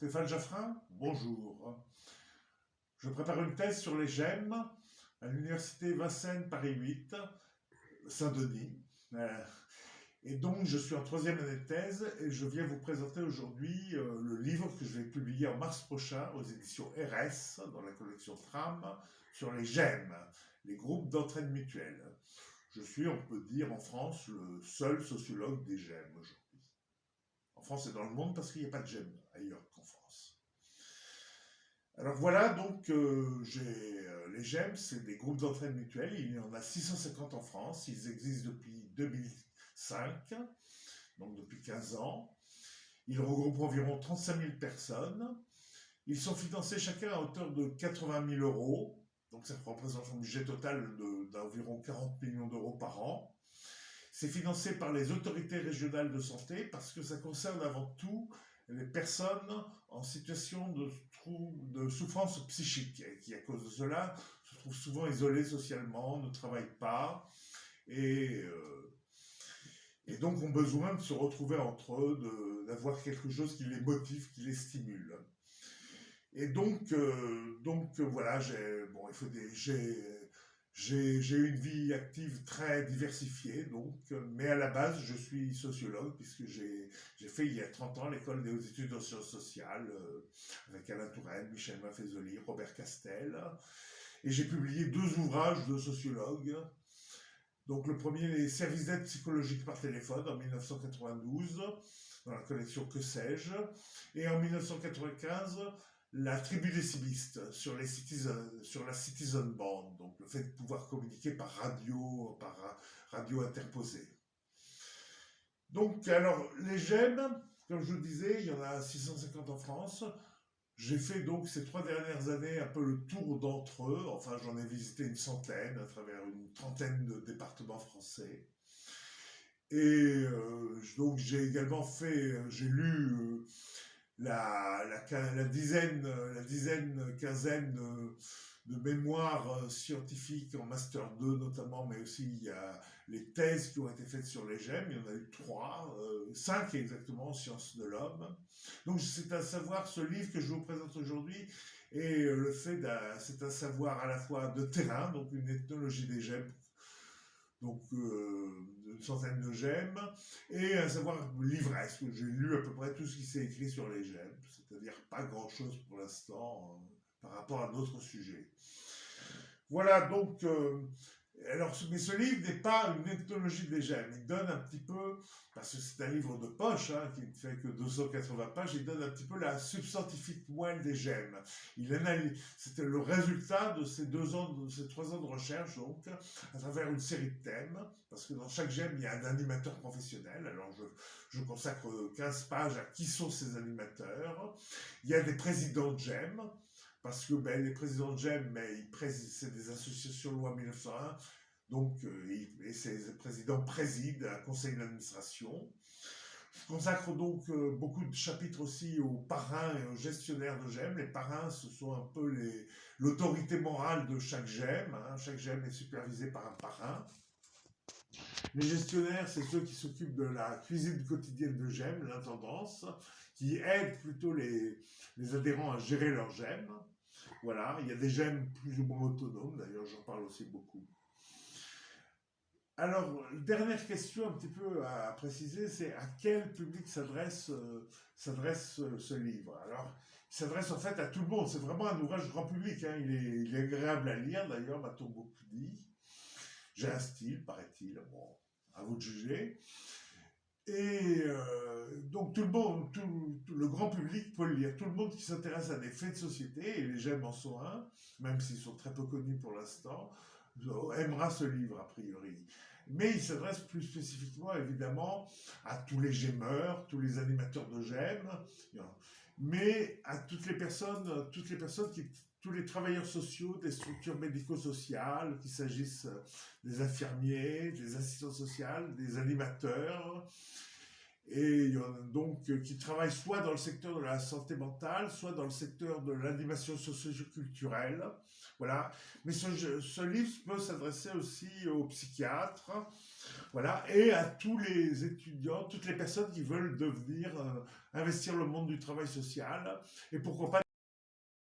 Stéphane Jaffrin, bonjour. Je prépare une thèse sur les gemmes à l'université Vincennes Paris 8, Saint-Denis. Euh, et donc, je suis en troisième année de thèse et je viens vous présenter aujourd'hui euh, le livre que je vais publier en mars prochain aux éditions RS, dans la collection Tram, sur les gemmes, les groupes d'entraide mutuelle. Je suis, on peut dire, en France, le seul sociologue des gemmes aujourd'hui. En France et dans le monde, parce qu'il n'y a pas de gemmes ailleurs qu'en France. Alors voilà, donc euh, euh, les GEM, c'est des groupes d'entraide mutuelle. Il y en a 650 en France. Ils existent depuis 2005, donc depuis 15 ans. Ils regroupent environ 35 000 personnes. Ils sont financés chacun à hauteur de 80 000 euros. Donc ça représente un budget total d'environ 40 millions d'euros par an. C'est financé par les autorités régionales de santé parce que ça concerne avant tout les personnes en situation de, souffrance psychique, qui à cause de cela se trouvent souvent isolées socialement, ne travaillent pas, et, euh, et donc ont besoin de se retrouver entre eux, d'avoir quelque chose qui les motive, qui les stimule. Et donc, euh, donc voilà, bon, il faut des, j'ai eu une vie active très diversifiée, donc, mais à la base, je suis sociologue, puisque j'ai fait il y a 30 ans l'école des études en sciences sociales, euh, avec Alain Touraine, Michel Maffezoli, Robert Castel, et j'ai publié deux ouvrages de sociologue. Donc le premier, les services d'aide psychologique par téléphone, en 1992, dans la collection Que sais-je, et en 1995, la tribu des civilistes sur, la Citizen Band, donc le fait de pouvoir communiquer par radio, par radio interposée. Donc, alors, les gemmes, comme je vous disais, il y en a 650 en France. J'ai fait donc ces trois dernières années un peu le tour d'entre eux. Enfin, j'en ai visité une centaine à travers une trentaine de départements français. Et euh, donc, j'ai également fait, j'ai lu euh, la, la, dizaine, la dizaine, quinzaine de, mémoires euh, scientifiques en Master 2 notamment, mais aussi il y a les thèses qui ont été faites sur les gemmes, il y en a eu trois, euh, cinq exactement en sciences de l'homme. Donc c'est un savoir, ce livre que je vous présente aujourd'hui, et euh, le fait, c'est un savoir à la fois de terrain, donc une ethnologie des gemmes donc euh, une centaine de gemmes, et un savoir livresque. J'ai lu à peu près tout ce qui s'est écrit sur les gemmes, c'est-à-dire pas grand-chose pour l'instant euh, par rapport à d'autres sujets. Voilà, donc euh, alors, mais ce livre n'est pas une ethnologie des gemmes. Il donne un petit peu, parce que c'est un livre de poche, hein, qui ne fait que 280 pages, il donne un petit peu la substantifique moelle des gemmes. Il analyse, c'était le résultat de ces deux ans, de ces trois ans de recherche, donc, à travers une série de thèmes, parce que dans chaque gemme, il y a un animateur professionnel. Alors, je, je consacre 15 pages à qui sont ces animateurs. Il y a des présidents de gemmes, parce que ben, les présidents de GEM, c'est des associations loi 1901, donc euh, et ces présidents président un conseil d'administration. Je consacre donc euh, beaucoup de chapitres aussi aux parrains et aux gestionnaires de GEM. Les parrains, ce sont un peu l'autorité morale de chaque GEM. Hein. Chaque GEM est supervisé par un parrain. Les gestionnaires, c'est ceux qui s'occupent de la cuisine quotidienne de GEM, l'intendance, qui aident plutôt les, les adhérents à gérer leurs GEM. Voilà, il y a des gemmes plus ou moins autonomes, d'ailleurs j'en parle aussi beaucoup. Alors, dernière question un petit peu à préciser, c'est à quel public s'adresse euh, s'adresse ce livre? Alors, il s'adresse en fait à tout le monde, c'est vraiment un ouvrage grand public, hein. il, est, il, est, agréable à lire d'ailleurs, m'a-t-on beaucoup dit. J'ai un style, paraît-il, bon, à vous de juger. Et euh, donc tout le monde, tout, le grand public peut le lire. Tout le monde qui s'intéresse à des faits de société, et les gemmes en sont un, même s'ils sont très peu connus pour l'instant, aimera ce livre a priori. Mais il s'adresse plus spécifiquement évidemment à tous les gemeurs, tous les animateurs de gemmes, mais à toutes les personnes, toutes les personnes qui tous les travailleurs sociaux des structures médico-sociales, qu'il s'agisse des infirmiers, des assistants sociaux, des animateurs. et donc qui travaillent soit dans le secteur de la santé mentale, soit dans le secteur de l'animation socio-culturelle. Voilà. Mais ce, livre peut s'adresser aussi aux psychiatres, voilà, et à tous les étudiants, toutes les personnes qui veulent devenir, investir le monde du travail social, et pourquoi pas